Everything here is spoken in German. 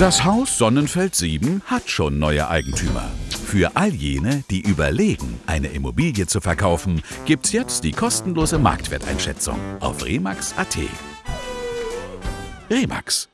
Das Haus Sonnenfeld 7 hat schon neue Eigentümer. Für all jene, die überlegen, eine Immobilie zu verkaufen, gibt's jetzt die kostenlose Marktwerteinschätzung auf remax.at. Remax